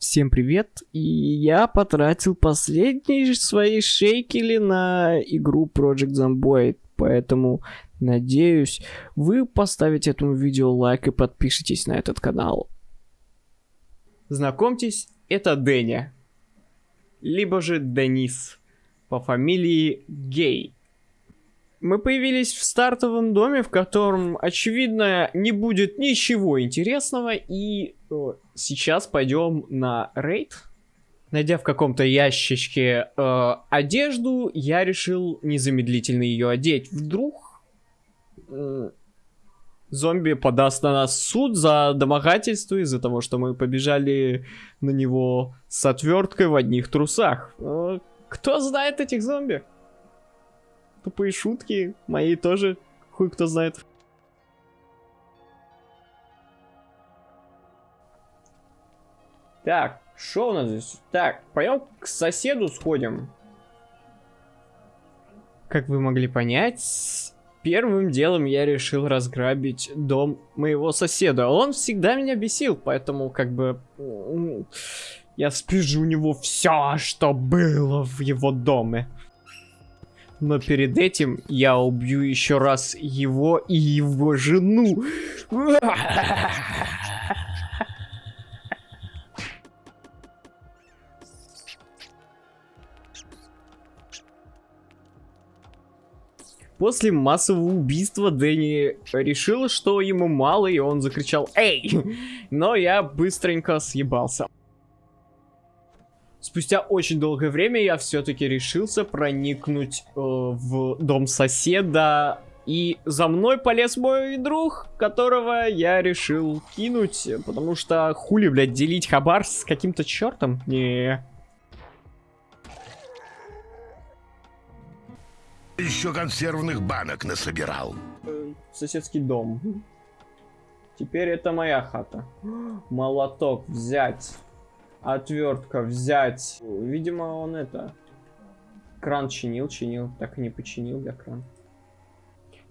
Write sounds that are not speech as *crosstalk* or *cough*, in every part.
Всем привет, и я потратил последние свои шейкели на игру Project Zomboid, поэтому надеюсь, вы поставите этому видео лайк и подпишитесь на этот канал. Знакомьтесь, это Дэнни, либо же Денис, по фамилии Гей. Мы появились в стартовом доме, в котором, очевидно, не будет ничего интересного, и э, сейчас пойдем на рейд. Найдя в каком-то ящичке э, одежду, я решил незамедлительно ее одеть. Вдруг э, зомби подаст на нас суд за домогательство из-за того, что мы побежали на него с отверткой в одних трусах. Э, кто знает этих зомби? Тупые шутки, мои тоже, хуй кто знает. Так, что у нас здесь? Так, пойдем к соседу сходим. Как вы могли понять, первым делом я решил разграбить дом моего соседа. Он всегда меня бесил, поэтому как бы... Я спижу у него все, что было в его доме. Но перед этим я убью еще раз его и его жену. После массового убийства Дэнни решил, что ему мало, и он закричал «Эй!». Но я быстренько съебался. Спустя очень долгое время я все-таки решился проникнуть э, в дом соседа. И за мной полез мой друг, которого я решил кинуть. Потому что хули, блядь, делить хабар с каким-то чертом? Не. Еще консервных банок насобирал. Э, соседский дом. Теперь это моя хата. Молоток взять. Отвертка взять. Видимо, он это... Кран чинил, чинил. Так и не починил я кран.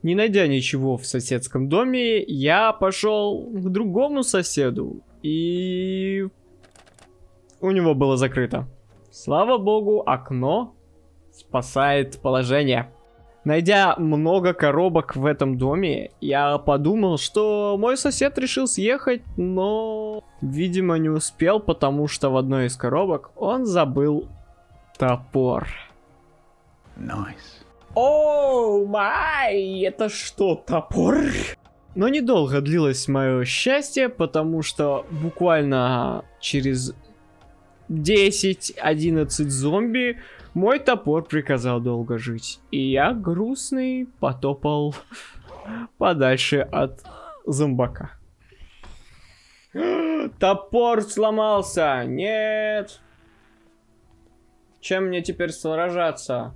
Не найдя ничего в соседском доме, я пошел к другому соседу. И... У него было закрыто. Слава богу, окно спасает положение. Найдя много коробок в этом доме, я подумал, что мой сосед решил съехать, но, видимо, не успел, потому что в одной из коробок он забыл топор. Nice. Оу, май, это что, топор? Но недолго длилось мое счастье, потому что буквально через 10-11 зомби мой топор приказал долго жить, и я грустный потопал *laughs* подальше от зомбака. *gasps* Топор сломался! Нет! Чем мне теперь сражаться?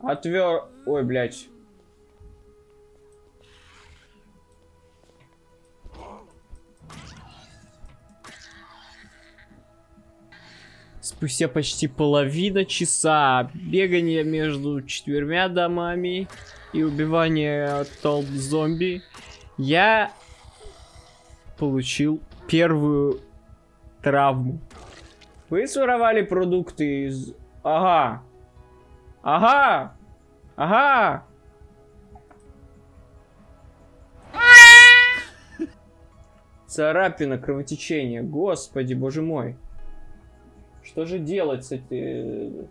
Отвер... Ой, блядь. Спустя почти половина часа бегания между четырьмя домами и убивания толп зомби, я получил первую травму. Вы своровали продукты из... Ага. Ага. Ага. Царапина, кровотечение. Господи, боже мой. Что же делать с этой...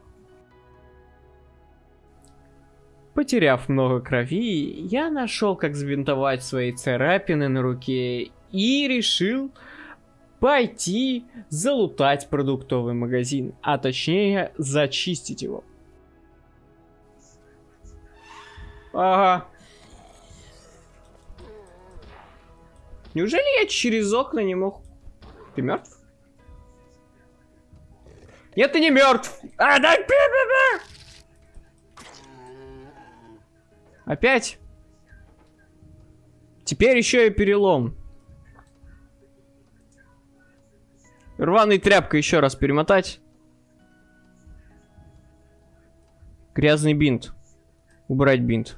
Потеряв много крови, я нашел, как сбинтовать свои царапины на руке и решил пойти залутать продуктовый магазин, а точнее зачистить его. Ага. Неужели я через окна не мог... Ты мертв? Нет, ты не мертв. А, да, бе -бе -бе. Опять? Теперь еще и перелом. Рваной тряпкой еще раз перемотать. Грязный бинт. Убрать бинт.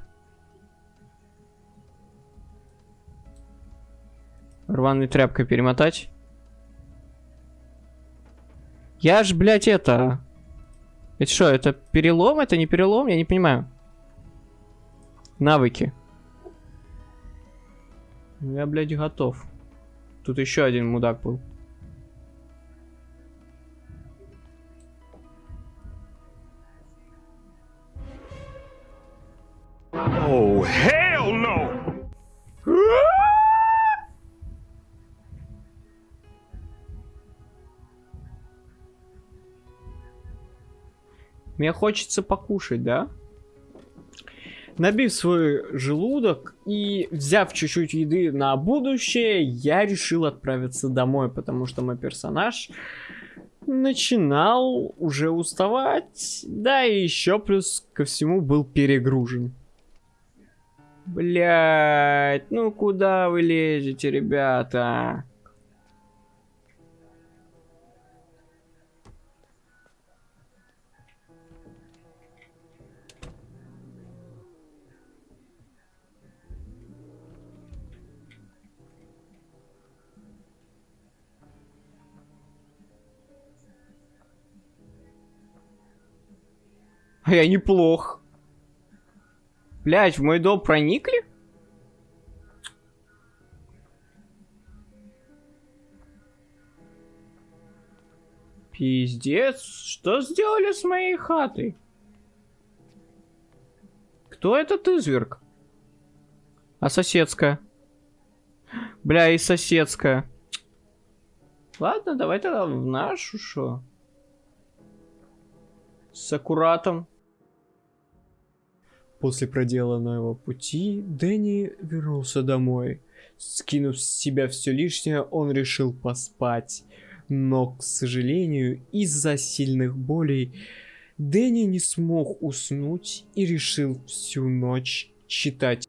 Рваной тряпкой перемотать. Я ж, блядь, это... Это что, это перелом? Это не перелом? Я не понимаю. Навыки. Я, блядь, готов. Тут еще один мудак был. Oh, hell Мне хочется покушать, да? Набив свой желудок и взяв чуть-чуть еды на будущее, я решил отправиться домой, потому что мой персонаж начинал уже уставать, да и еще плюс ко всему был перегружен. Блять, ну куда вы лезете, ребята? А я неплох. Блять, в мой дом проникли? Пиздец, что сделали с моей хатой? Кто этот изверг? А соседская? Бля, и соседская. Ладно, давай тогда в нашу, шо? С аккуратом. После проделанного пути Дэнни вернулся домой. Скинув с себя все лишнее, он решил поспать. Но, к сожалению, из-за сильных болей Дэнни не смог уснуть и решил всю ночь читать.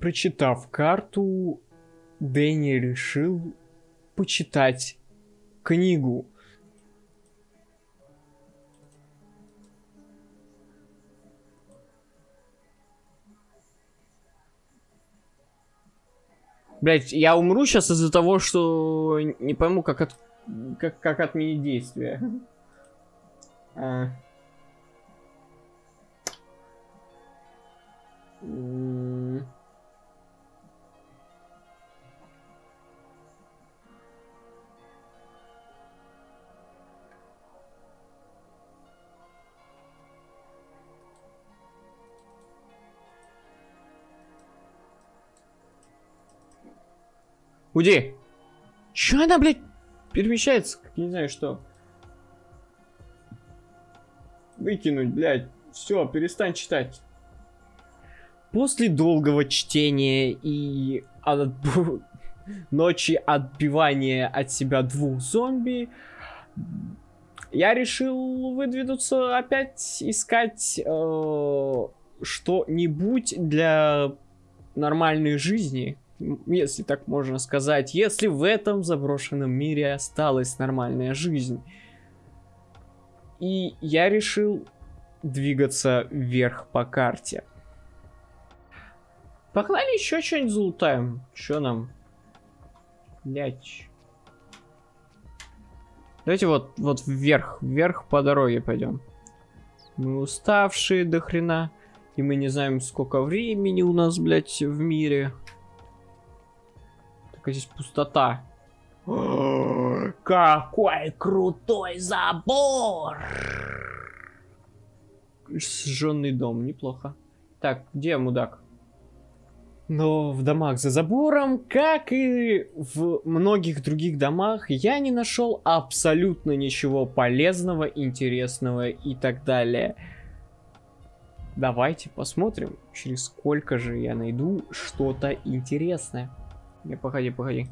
Прочитав карту, Дэнни решил почитать книгу. Блять, я умру сейчас из-за того, что не пойму, как, от... как, как отменить действие. *laughs* А. Уйди! Чё она, блядь, перемещается? Как не знаю что. Выкинуть, блядь. Все, перестань читать. После долгого чтения и от... *laughs* ночи отбивания от себя двух зомби, я решил выдвинуться опять искать э, что-нибудь для нормальной жизни если так можно сказать, если в этом заброшенном мире осталась нормальная жизнь. И я решил двигаться вверх по карте. Погнали еще что-нибудь залутаем. Что нам? Блять. Давайте вот, вот вверх, вверх по дороге пойдем. Мы уставшие до хрена. И мы не знаем, сколько времени у нас, блядь, в мире. Какая здесь пустота. Какой крутой забор! Сжженный дом, неплохо. Так, где мудак? Но в домах за забором, как и в многих других домах, я не нашел абсолютно ничего полезного, интересного и так далее. Давайте посмотрим, через сколько же я найду что-то интересное. Не, погоди, погоди.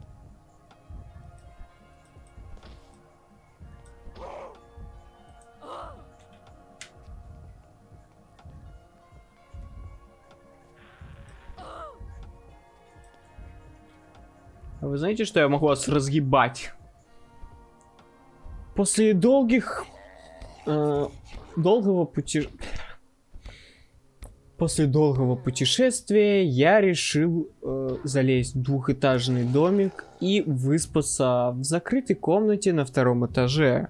А вы знаете, что я могу вас разгибать? После долгих... Э, долгого пути... После долгого путешествия я решил э, залезть в двухэтажный домик и выспаться в закрытой комнате на втором этаже.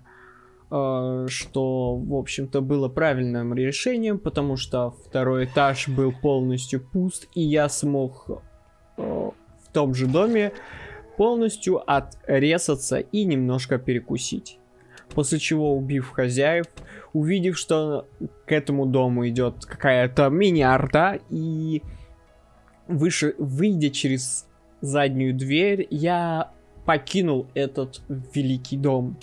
Э, что, в общем-то, было правильным решением, потому что второй этаж был полностью пуст, и я смог э, в том же доме полностью отрезаться и немножко перекусить. После чего, убив хозяев, увидев, что к этому дому идет какая-то мини-арта, и выше, выйдя через заднюю дверь, я покинул этот великий дом.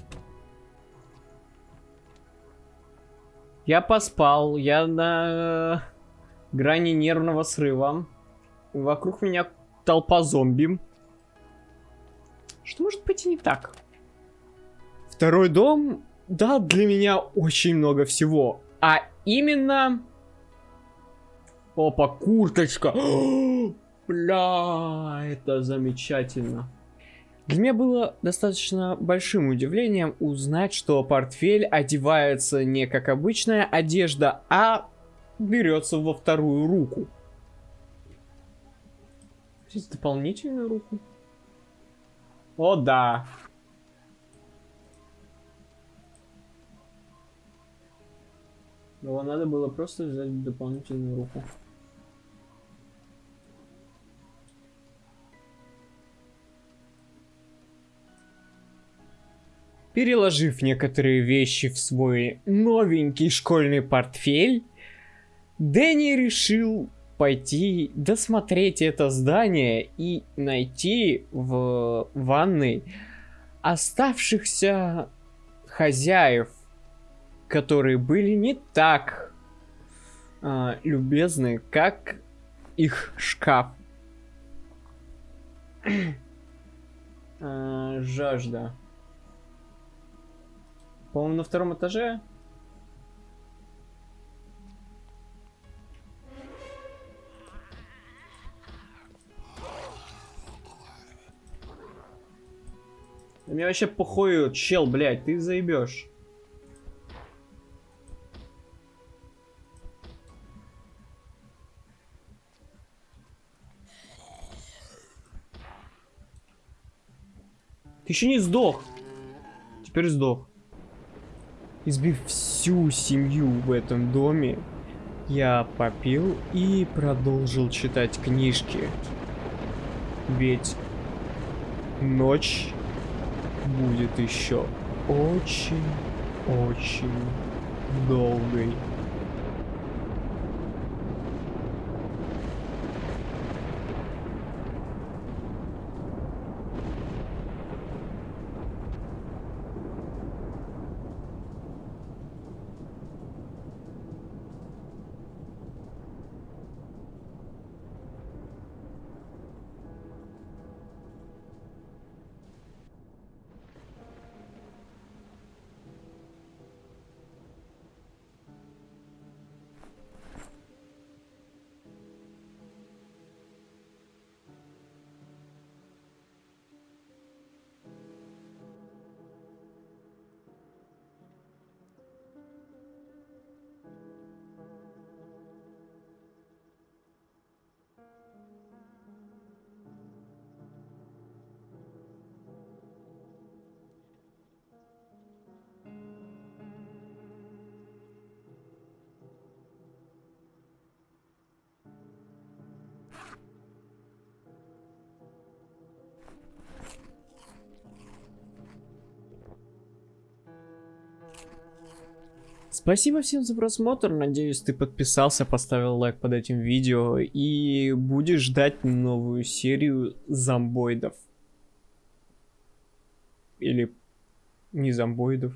Я поспал, я на грани нервного срыва. Вокруг меня толпа зомби. Что может пойти не так? Второй дом дал для меня очень много всего. А именно... Опа, курточка. *gasps* Бля, это замечательно. Для меня было достаточно большим удивлением узнать, что портфель одевается не как обычная одежда, а берется во вторую руку. Здесь дополнительную руку. О, да. Его надо было просто взять дополнительную руку. Переложив некоторые вещи в свой новенький школьный портфель, Дэнни решил пойти досмотреть это здание и найти в ванной оставшихся хозяев которые были не так а, любезны, как их шкаф. *clears throat* а, жажда. По-моему, на втором этаже. Мне вообще похуй, чел, блядь, ты заебешь. Ты еще не сдох. Теперь сдох. Избив всю семью в этом доме, я попил и продолжил читать книжки. Ведь ночь будет еще очень-очень долгой. Спасибо всем за просмотр, надеюсь ты подписался, поставил лайк под этим видео и будешь ждать новую серию зомбоидов. Или не зомбоидов.